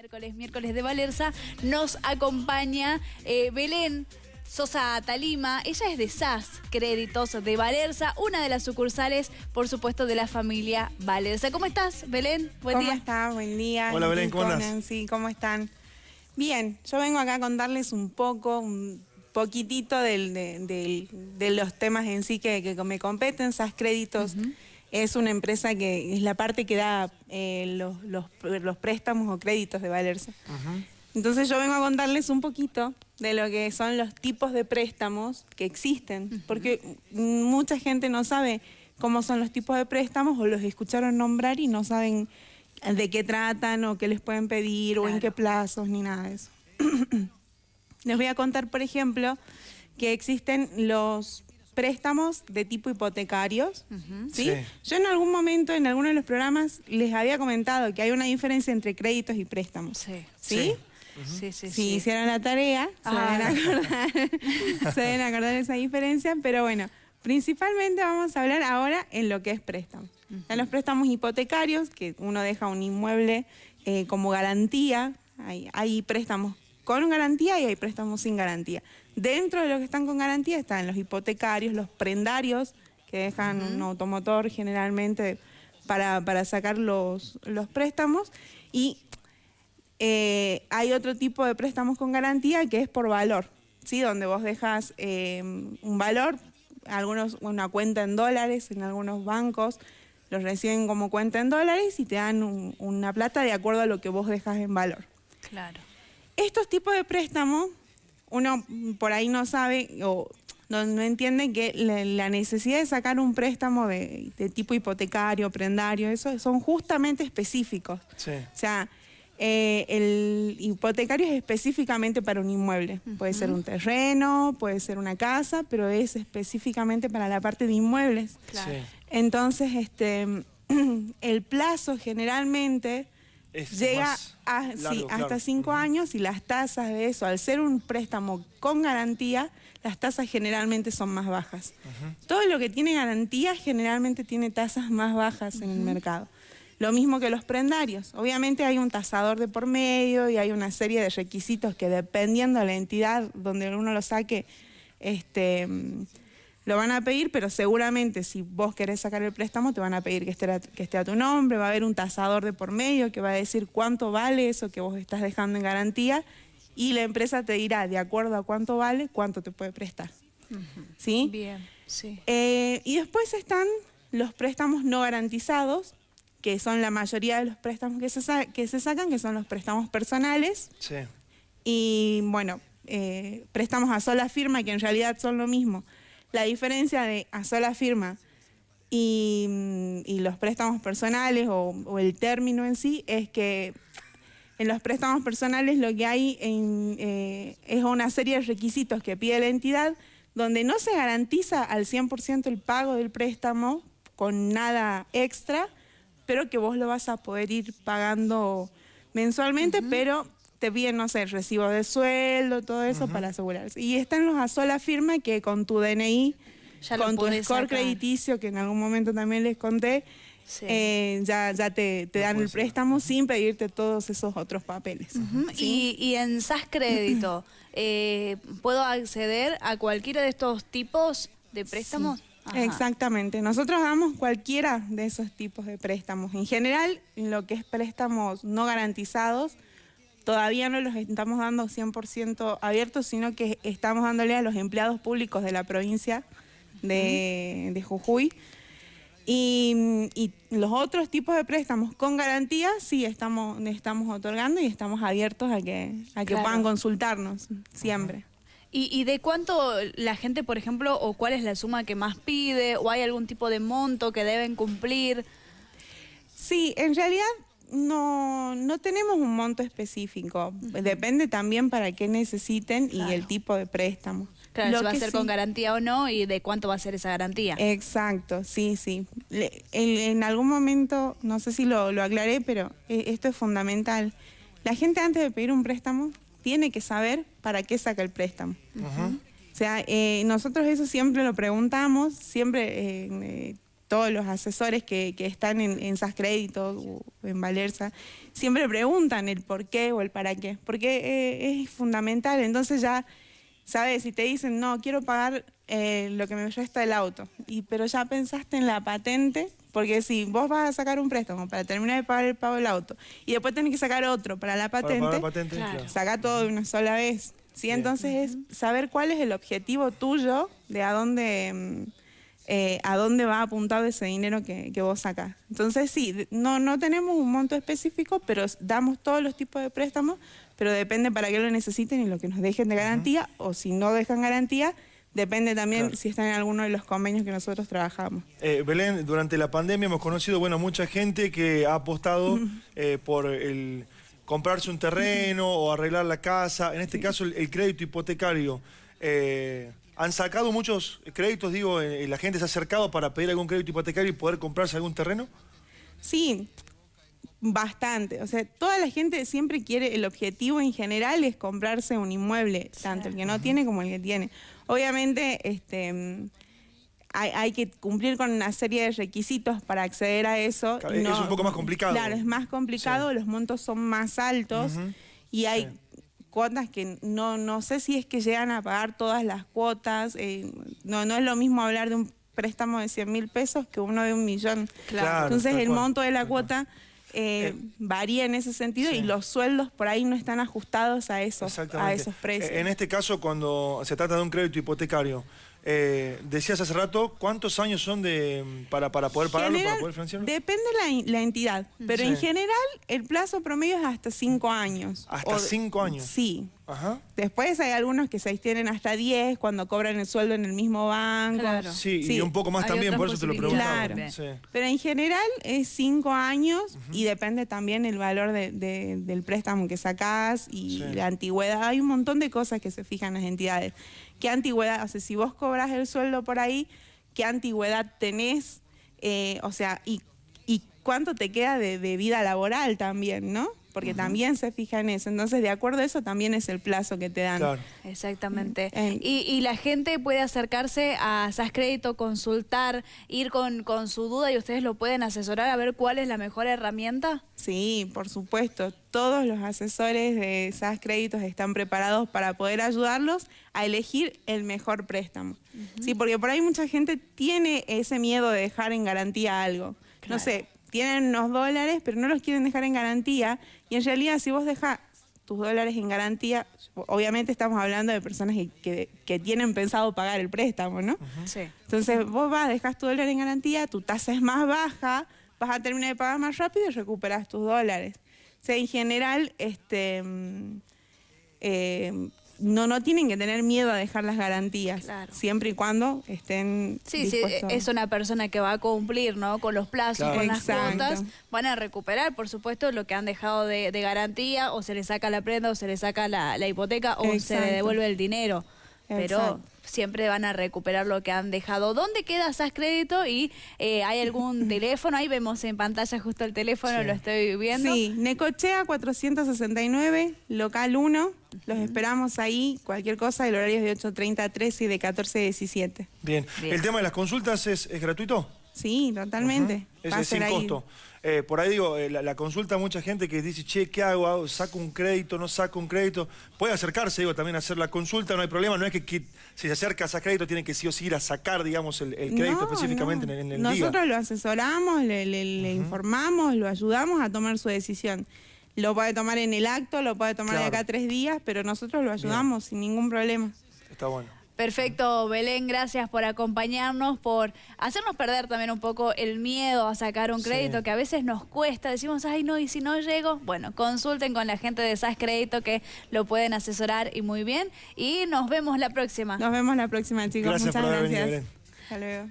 miércoles, miércoles de Valerza, nos acompaña eh, Belén Sosa Talima. Ella es de SAS Créditos de Valerza, una de las sucursales, por supuesto, de la familia Valerza. ¿Cómo estás, Belén? Buen ¿Cómo estás? Buen día. Hola, Belén, ¿cómo estás? Sí, ¿cómo están? Bien, yo vengo acá a contarles un poco, un poquitito de, los temas en sí que, me competen. SAS Créditos es una empresa que es la parte que da eh, los, préstamos o créditos de Valerza. Entonces yo vengo a contarles un poquito de lo que son los tipos de préstamos que existen, porque mucha gente no sabe cómo son los tipos de préstamos o los escucharon nombrar y no saben de qué tratan o qué les pueden pedir o en qué plazos ni nada de eso. les voy a contar, por ejemplo, que existen los préstamos de tipo hipotecarios, ¿sí? Yo en algún momento, en alguno de los programas, les había comentado que hay una diferencia entre créditos y préstamos. Sí. ¿Sí? Sí, sí, si hicieron la tarea, se, deben ah. acordar, se deben acordar esa diferencia, pero bueno, principalmente vamos a hablar ahora en lo que es préstamo. En los préstamos hipotecarios, que uno deja un inmueble eh, como garantía, hay, hay préstamos con garantía y hay préstamos sin garantía. Dentro de los que están con garantía están los hipotecarios, los prendarios, que dejan un automotor generalmente para, sacar los, los, préstamos. Y eh, hay otro tipo de préstamos con garantía que es por valor, ¿sí? donde vos dejas eh, un valor, algunos una cuenta en dólares en algunos bancos, los reciben como cuenta en dólares y te dan una plata de acuerdo a lo que vos dejas en valor. Claro. Estos tipos de préstamos, uno por ahí no sabe o no, entiende que la, necesidad de sacar un préstamo de, tipo hipotecario, prendario, eso son justamente específicos. O sea, eh, el hipotecario es específicamente para un inmueble. Puede ser un terreno, puede ser una casa, pero es específicamente para la parte de inmuebles. Entonces, este, el plazo generalmente llega hasta cinco años y las tasas de eso, al ser un préstamo con garantía, las tasas generalmente son más bajas. Todo lo que tiene garantía generalmente tiene tasas más bajas en el mercado. Lo mismo que los prendarios. Obviamente hay un tasador de por medio y hay una serie de requisitos que dependiendo de la entidad donde uno lo saque, este, lo van a pedir, pero seguramente si vos querés sacar el préstamo te van a pedir que esté, a, que esté a tu nombre, va a haber un tasador de por medio que va a decir cuánto vale eso que vos estás dejando en garantía y la empresa te dirá, de acuerdo a cuánto vale, cuánto te puede prestar. ¿Sí? Bien, sí. Eh, y después están los préstamos no garantizados, que son la mayoría de los préstamos que se, que se sacan, que son los préstamos personales. Sí. Y bueno, eh, préstamos a sola firma, que en realidad son lo mismo. La diferencia de a sola firma y, los préstamos personales o, el término en sí es que en los préstamos personales lo que hay eh, es una serie de requisitos que pide la entidad donde no se garantiza al 100% el pago del préstamo con nada extra, pero que vos lo vas a poder ir pagando mensualmente, pero te piden, no sé, recibo de sueldo, todo eso para asegurarse. Y están los a sola firma que con tu DNI, con tu score crediticio, que en algún momento también les conté, eh, ya, ya te, dan el préstamo sin pedirte todos esos otros papeles. y, en SAS Crédito, eh, ¿puedo acceder a cualquiera de estos tipos de préstamos? Exactamente. Nosotros damos cualquiera de esos tipos de préstamos. En general, lo que es préstamos no garantizados, todavía no los estamos dando 100% abiertos, sino que estamos dándole a los empleados públicos de la provincia de, Jujuy. Y, los otros tipos de préstamos con garantía sí estamos, estamos otorgando y estamos abiertos a que, a que puedan consultarnos siempre. ¿Y, ¿Y, de cuánto la gente, por ejemplo, o cuál es la suma que más pide, o hay algún tipo de monto que deben cumplir? Sí, en realidad no, no tenemos un monto específico. Depende también para qué necesiten y el tipo de préstamo. Claro, si va a ser con garantía o no y de cuánto va a ser esa garantía. Exacto, sí, sí. en, algún momento, no sé si lo, aclaré, pero eh, esto es fundamental. La gente antes de pedir un préstamo tiene que saber para qué saca el préstamo. O sea, eh, nosotros eso siempre lo preguntamos, siempre eh, todos los asesores que, están en, en SAS Créditos o en Valerza, siempre preguntan el por qué o el para qué, porque eh, es fundamental. Entonces ya, ¿sabes? Si te dicen, no, quiero pagar eh, lo que me resta el auto, y, pero ya pensaste en la patente, porque si vos vas a sacar un préstamo para terminar de pagar el pago del auto y después tenés que sacar otro para la patente, saca todo de una sola vez. ¿sí? Entonces es saber cuál es el objetivo tuyo de a dónde... Eh, a dónde va apuntado ese dinero que, vos sacás. Entonces sí, no, no tenemos un monto específico, pero damos todos los tipos de préstamos, pero depende para qué lo necesiten y lo que nos dejen de garantía, o si no dejan garantía, Depende también si están en alguno de los convenios que nosotros trabajamos. Eh, Belén, durante la pandemia hemos conocido bueno, mucha gente que ha apostado eh, por el comprarse un terreno o arreglar la casa. En este caso, el, crédito hipotecario. Eh, ¿Han sacado muchos créditos? Digo, ¿la gente se ha acercado para pedir algún crédito hipotecario y poder comprarse algún terreno? Sí, bastante. O sea, toda la gente siempre quiere, el objetivo en general es comprarse un inmueble, tanto el que no tiene como el que tiene. Obviamente, este, hay, que cumplir con una serie de requisitos para acceder a eso. es un poco más complicado. Claro, es más complicado, los montos son más altos y hay cuotas que no, no sé si es que llegan a pagar todas las cuotas. Eh, no, no es lo mismo hablar de un préstamo de 100 mil pesos que uno de un millón. Claro. Entonces el monto de la cuota eh, eh, varía en ese sentido y los sueldos por ahí no están ajustados a esos, a esos precios. En este caso, cuando se trata de un crédito hipotecario, eh, decías hace rato, ¿cuántos años son de para, para poder pagarlo, para poder financiarlo? Depende la, la entidad, pero en general el plazo promedio es hasta cinco años. ¿Hasta cinco años? Sí. Ajá. Después hay algunos que se extienden hasta 10 cuando cobran el sueldo en el mismo banco. Claro. Sí, y un poco más también, por eso te lo preguntaba. Claro. Pero en general es cinco años y depende también el valor del préstamo que sacás y la antigüedad. Hay un montón de cosas que se fijan las entidades. ¿Qué antigüedad? O sea, si vos cobras el sueldo por ahí, ¿qué antigüedad tenés? Eh, o sea, y, y cuánto te queda de, de vida laboral también, ¿no? Porque también se fija en eso. Entonces, de acuerdo a eso, también es el plazo que te dan. Exactamente. Y, la gente puede acercarse a SAS Crédito, consultar, ir con, con su duda y ustedes lo pueden asesorar a ver cuál es la mejor herramienta. Sí, por supuesto. Todos los asesores de SAS Créditos están preparados para poder ayudarlos a elegir el mejor préstamo. Sí, porque por ahí mucha gente tiene ese miedo de dejar en garantía algo. No sé, tienen unos dólares, pero no los quieren dejar en garantía. Y en realidad, si vos dejas tus dólares en garantía, obviamente estamos hablando de personas que, tienen pensado pagar el préstamo, ¿no? Sí. Entonces vos vas, dejas tu dólar en garantía, tu tasa es más baja, vas a terminar de pagar más rápido y recuperas tus dólares. O sea, en general, este, mm, eh, no, no tienen que tener miedo a dejar las garantías, siempre y cuando estén Sí, sí, es una persona que va a cumplir, ¿no? Con los plazos, con las cuotas, van a recuperar, por supuesto, lo que han dejado de, garantía, o se les saca la prenda, o se les saca la, hipoteca, o se le devuelve el dinero. Pero siempre van a recuperar lo que han dejado. ¿Dónde queda SAS Crédito? ¿Y eh, hay algún teléfono? Ahí vemos en pantalla justo el teléfono, lo estoy viendo. Sí, Necochea 469, local 1. Los esperamos ahí, cualquier cosa, el horario es de 8.30 a 13 y de 14 a 17. Bien. ¿El tema de las consultas es, es gratuito? Sí, totalmente. Es, sin costo. Eh, por ahí digo, eh, la, consulta mucha gente que dice, che, ¿qué hago? ¿Saco un crédito? ¿No saco un crédito? Puede acercarse, digo, también a hacer la consulta, no hay problema. No es que, si se acerca a crédito tiene que sí o sí ir a sacar, digamos, el, crédito específicamente en, el Nosotros lo asesoramos, le, informamos, lo ayudamos a tomar su decisión. Lo puede tomar en el acto, lo puede tomar de acá tres días, pero nosotros lo ayudamos sin ningún problema. Está bueno. Perfecto, Belén, gracias por acompañarnos, por hacernos perder también un poco el miedo a sacar un crédito que a veces nos cuesta. Decimos, ay no, y si no llego, bueno, consulten con la gente de SAS Crédito que lo pueden asesorar y muy bien. Y nos vemos la próxima. Nos vemos la próxima, chicos. Muchas gracias. Hasta luego.